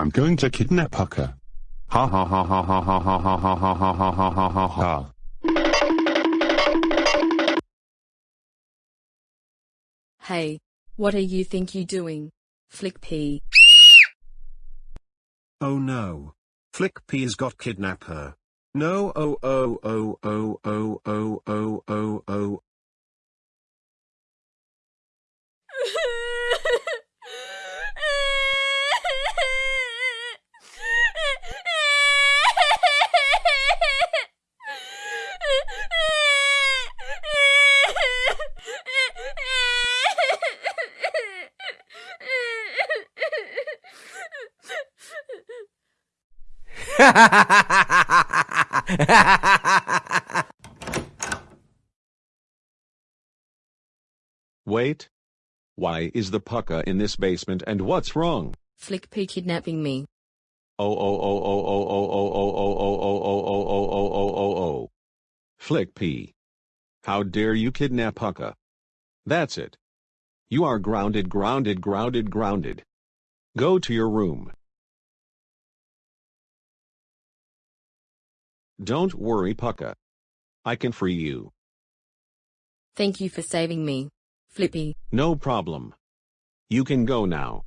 I'm going to kidnap Pucca. Ha ha ha ha ha ha ha ha ha ha ha ha ha ha ha ha. Hey, what are you think you doing? Flick P. Oh no. Flick P's got kidnap her. No oh oh oh oh oh oh oh oh oh. Wait. Why is the Pucca in this basement and what's wrong? Flick P kidnapping me. Oh oh oh oh oh oh oh oh oh oh oh oh oh oh oh oh oh oh. Flick P. How dare you kidnap Pucca? That's it. You are grounded grounded grounded grounded. Go to your room. Don't worry Pucca. I can free you. Thank you for saving me. Flippy. No problem. You can go now.